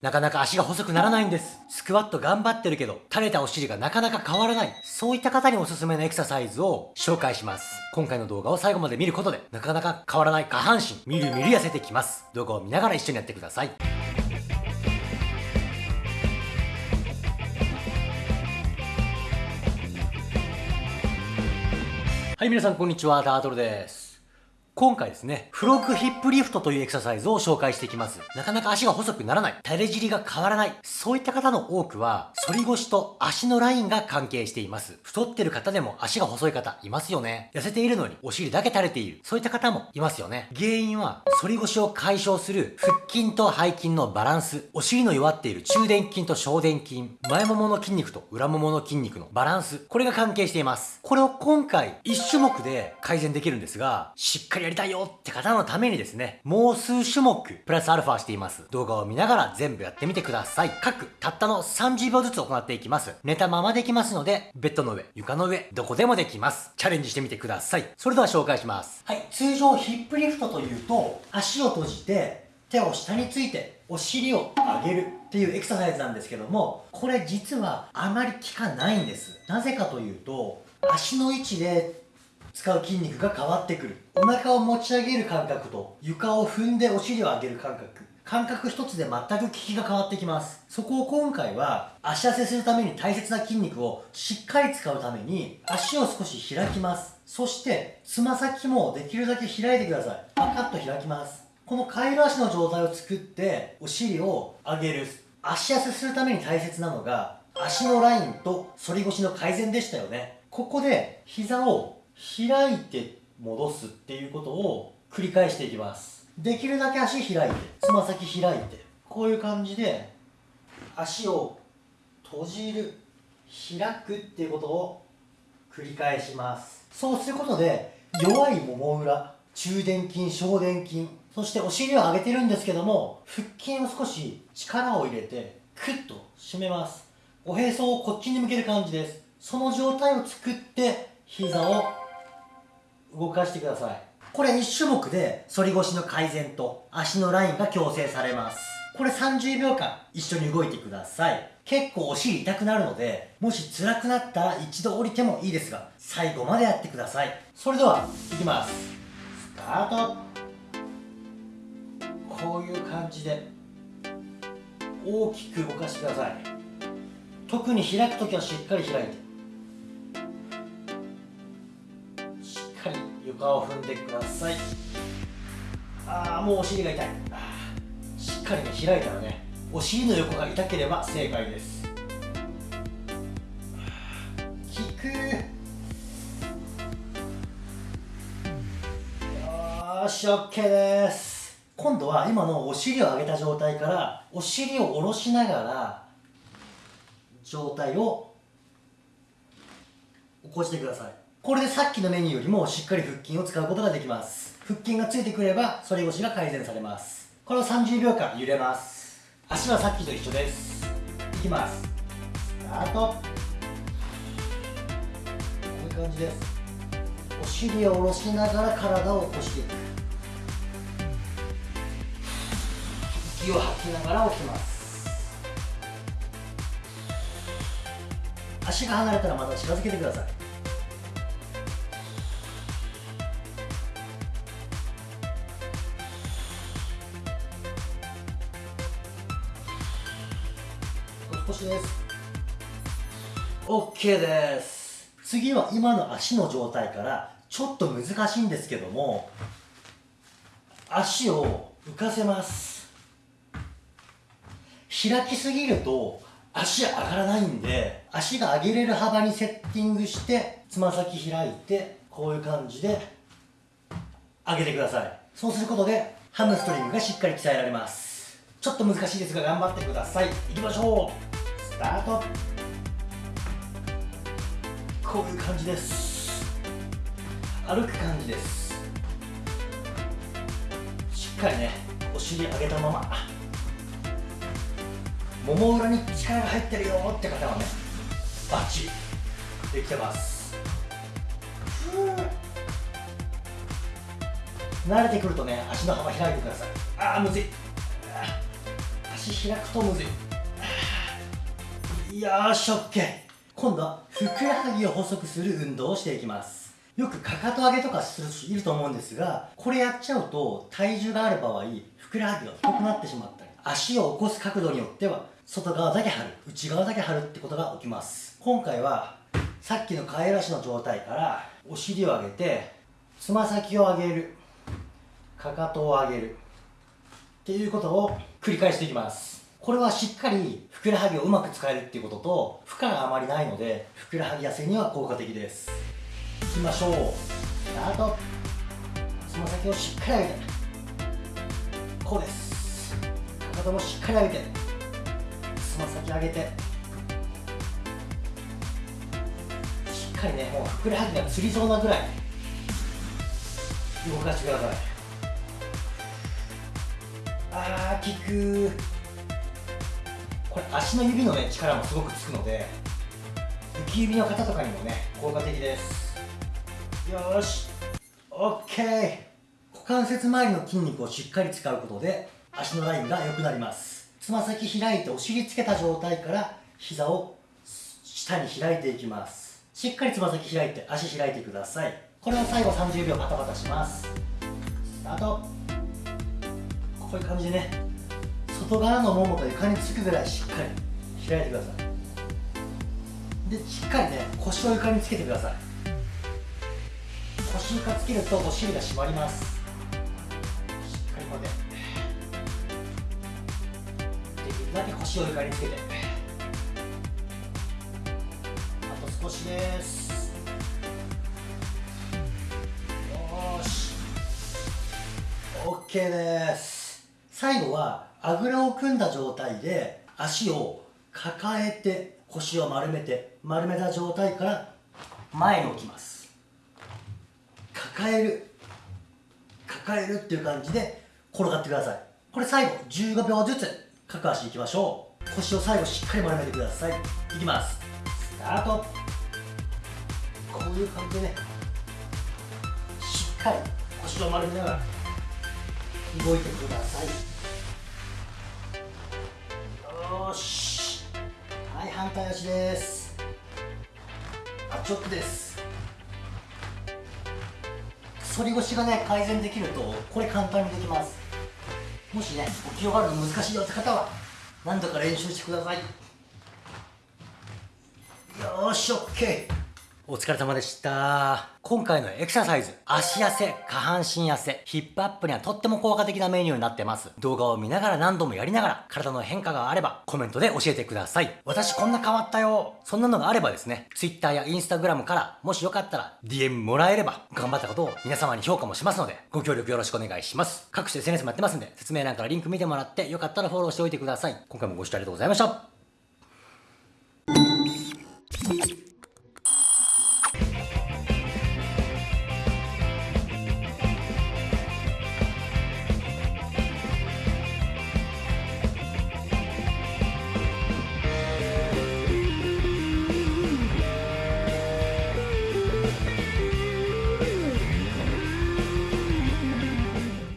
なかなか足が細くならないんです。スクワット頑張ってるけど、垂れたお尻がなかなか変わらない。そういった方におすすめのエクササイズを紹介します。今回の動画を最後まで見ることで、なかなか変わらない下半身、みるみる痩せてきます。動画を見ながら一緒にやってください。はい、皆さんこんにちは、タートルです。今回ですね、フロッグヒップリフトというエクササイズを紹介していきます。なかなか足が細くならない、垂れ尻が変わらない、そういった方の多くは、反り腰と足のラインが関係しています。太ってる方でも足が細い方いますよね。痩せているのにお尻だけ垂れている、そういった方もいますよね。原因は、反り腰を解消する腹筋と背筋のバランス、お尻の弱っている中殿筋と小殿筋、前ももの筋肉と裏ももの筋肉のバランス、これが関係しています。これを今回、1種目で改善できるんですが、しっかりやりたいよって方のためにですね、もう数種目、プラスアルファしています。動画を見ながら全部やってみてください。各、たったの30秒ずつ行っていきます。寝たままできますので、ベッドの上、床の上、どこでもできます。チャレンジしてみてください。それでは紹介します。はい、通常ヒップリフトというと、足を閉じて、手を下について、お尻を上げるっていうエクササイズなんですけども、これ実はあまり効かないんです。なぜかというと、足の位置で使う筋肉が変わってくる。お腹を持ち上げる感覚と床を踏んでお尻を上げる感覚。感覚一つで全く効きが変わってきます。そこを今回は足痩せするために大切な筋肉をしっかり使うために足を少し開きます。そしてつま先もできるだけ開いてください。パカッと開きます。このカイロ足の状態を作ってお尻を上げる。足痩せするために大切なのが足のラインと反り腰の改善でしたよね。ここで膝を開いて戻すっていうことを繰り返していきます。できるだけ足開いてつま先開いてこういう感じで足を閉じる開くっていうことを繰り返します。そうすることで弱いもも裏中殿筋小殿筋そしてお尻を上げてるんですけども腹筋を少し力を入れてクッと締めます。おへそをこっちに向ける感じです。その状態を作って膝を動かしてください。これ1種目で反り腰の改善と足のラインが矯正されます。これ30秒間一緒に動いてください。結構お尻痛くなるのでもし辛くなったら一度降りてもいいですが最後までやってください。それではいきます。スタート。こういう感じで大きく動かしてください。特に開く時はしっかり開いて。床を踏んでください。ああもうお尻が痛い。しっかりね開いたらねお尻の横が痛ければ正解です。効く。よし OK です。今度は今のお尻を上げた状態からお尻を下ろしながら状態を起こしてくださいこれでさっきのメニューよりもしっかり腹筋を使うことができます。腹筋がついてくれば反り腰が改善されます。これを30秒間揺れます。足はさっきと一緒です。いきます。スタート。こういう感じです。お尻を下ろしながら体を起こしていく。息を吐きながら起きます。足が離れたらまた近づけてください。です。OK です。次は今の足の状態からちょっと難しいんですけども足を浮かせます。開きすぎると足上がらないんで足が上げれる幅にセッティングしてつま先開いてこういう感じで上げてください。そうすることでハムストリングがしっかり鍛えられます。ちょっと難しいですが頑張ってください。いきましょう。スタート。こういう感じです。歩く感じです。しっかりねお尻上げたまま。もも裏に力が入ってるよって方はねバッチリできてます。慣れてくるとね足の幅開いてください。ああむずい。足足開くとむずい。よーし OK 今度はふくらはぎを細くする運動をしていきます。よくかかと上げとかする人いると思うんですがこれやっちゃうと体重がある場合ふくらはぎが太くなってしまったり足を起こす角度によっては外側だけ張る内側だけ張るってことが起きます。今回はさっきのカエル足の状態からお尻を上げてつま先を上げるかかとを上げるっていうことを繰り返していきます。これはしっかりふくらはぎをうまく使えるっていうことと負荷があまりないのでふくらはぎ痩せには効果的です。いきましょう。スタート。つま先をしっかり上げて。こうです。かかともしっかり上げて。つま先上げて。しっかりねもうふくらはぎがつりそうなぐらい。動かしてください。あー効くこれ足の指のね力もすごくつくので浮指の方とかにもね効果的です。よーし OK 股関節周りの筋肉をしっかり使うことで足のラインが良くなります。つま先開いてお尻つけた状態から膝を下に開いていきます。しっかりつま先開いて足開いてください。これを最後30秒パタパタします。スタート。こういう感じでね。外側のももと床につくぐらいしっかり開いてください。でしっかりね腰を床につけてください。腰床つけるとお尻が締まります。しっかりこうやって。できるだけ腰を床につけて。あと少しです。よーし。OK です。最後はあぐらを組んだ状態で足を抱えて腰を丸めて丸めた状態から前に置きます。抱える。抱えるっていう感じで転がってください。これ最後15秒ずつ各足いきましょう。腰を最後しっかり丸めてください。いきます。スタート。こういう感じでねしっかり腰を丸めながら動いてください。反対足です。あチョップです。反り腰がね改善できるとこれ簡単にできます。もしね起き上がるの難しいよって方は何度か練習してください。よーし OK お疲れ様でした。今回のエクササイズ、足痩せ、下半身痩せ、ヒップアップにはとっても効果的なメニューになってます。動画を見ながら何度もやりながら、体の変化があれば、コメントで教えてください。私こんな変わったよ。そんなのがあればですね、Twitter や Instagram から、もしよかったら DM もらえれば、頑張ったことを皆様に評価もしますので、ご協力よろしくお願いします。各種 SNS もやってますんで、説明欄からリンク見てもらって、よかったらフォローしておいてください。今回もご視聴ありがとうございました。